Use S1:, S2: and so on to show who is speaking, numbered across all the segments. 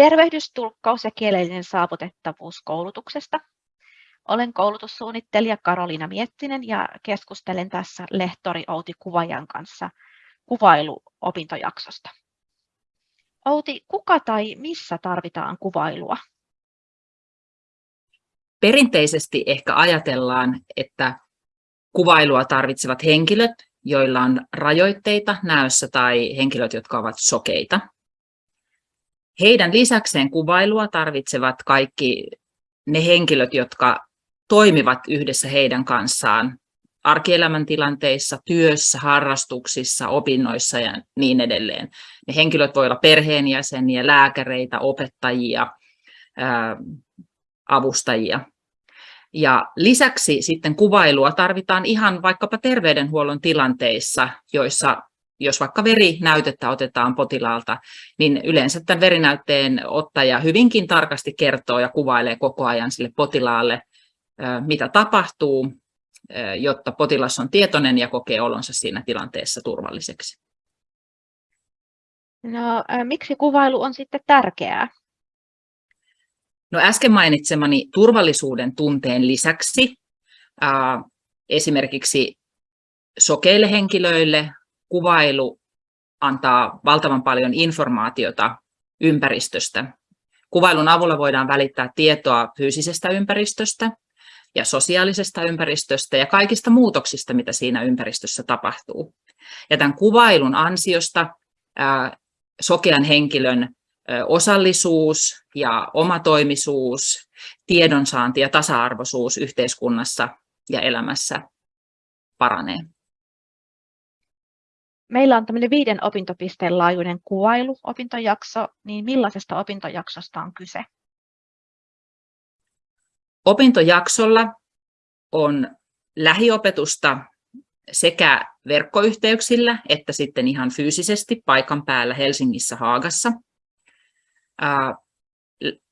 S1: Tervehdys, tulkkaus ja kielellinen saavutettavuus koulutuksesta. Olen koulutussuunnittelija Karoliina Miettinen ja keskustelen tässä lehtori Outi Kuvajan kanssa kuvailuopintojaksosta. Outi, kuka tai missä tarvitaan kuvailua?
S2: Perinteisesti ehkä ajatellaan, että kuvailua tarvitsevat henkilöt, joilla on rajoitteita näössä tai henkilöt, jotka ovat sokeita. Heidän lisäkseen kuvailua tarvitsevat kaikki ne henkilöt, jotka toimivat yhdessä heidän kanssaan arkielämän tilanteissa, työssä, harrastuksissa, opinnoissa ja niin edelleen. Ne henkilöt voivat olla perheenjäseniä, lääkäreitä, opettajia, avustajia. Ja lisäksi sitten kuvailua tarvitaan ihan vaikkapa terveydenhuollon tilanteissa, joissa jos vaikka verinäytettä otetaan potilaalta, niin yleensä tämän verinäytteen ottaja hyvinkin tarkasti kertoo ja kuvailee koko ajan sille potilaalle, mitä tapahtuu, jotta potilas on tietoinen ja kokee olonsa siinä tilanteessa turvalliseksi.
S1: No, miksi kuvailu on sitten tärkeää?
S2: No äsken mainitsemani turvallisuuden tunteen lisäksi esimerkiksi sokeille henkilöille kuvailu antaa valtavan paljon informaatiota ympäristöstä. Kuvailun avulla voidaan välittää tietoa fyysisestä ympäristöstä ja sosiaalisesta ympäristöstä ja kaikista muutoksista, mitä siinä ympäristössä tapahtuu. Ja tämän kuvailun ansiosta sokean henkilön osallisuus ja omatoimisuus, tiedonsaanti ja tasa-arvoisuus yhteiskunnassa ja elämässä paranee.
S1: Meillä on tämmöinen viiden opintopisteen laajuinen kuvailuopintojakso, niin millaisesta opintojaksosta on kyse?
S2: Opintojaksolla on lähiopetusta sekä verkkoyhteyksillä että sitten ihan fyysisesti paikan päällä Helsingissä Haagassa.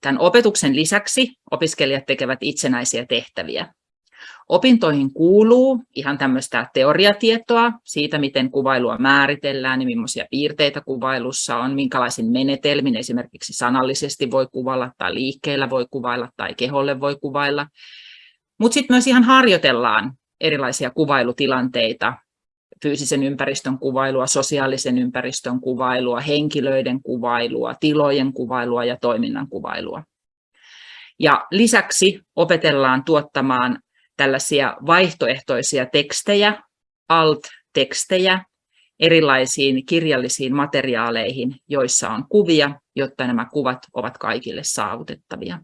S2: Tämän opetuksen lisäksi opiskelijat tekevät itsenäisiä tehtäviä. Opintoihin kuuluu ihan tämmöistä teoriatietoa siitä, miten kuvailua määritellään ja millaisia piirteitä kuvailussa on, minkälaisin menetelmin esimerkiksi sanallisesti voi kuvailla tai liikkeellä voi kuvailla tai keholle voi kuvailla. Mutta sitten myös ihan harjoitellaan erilaisia kuvailutilanteita, fyysisen ympäristön kuvailua, sosiaalisen ympäristön kuvailua, henkilöiden kuvailua, tilojen kuvailua ja toiminnan kuvailua. Ja lisäksi opetellaan tuottamaan tällaisia vaihtoehtoisia tekstejä, alt-tekstejä, erilaisiin kirjallisiin materiaaleihin, joissa on kuvia, jotta nämä kuvat ovat kaikille saavutettavia.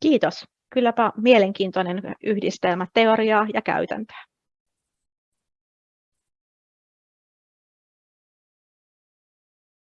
S1: Kiitos. Kylläpä mielenkiintoinen yhdistelmä teoriaa ja käytäntöä.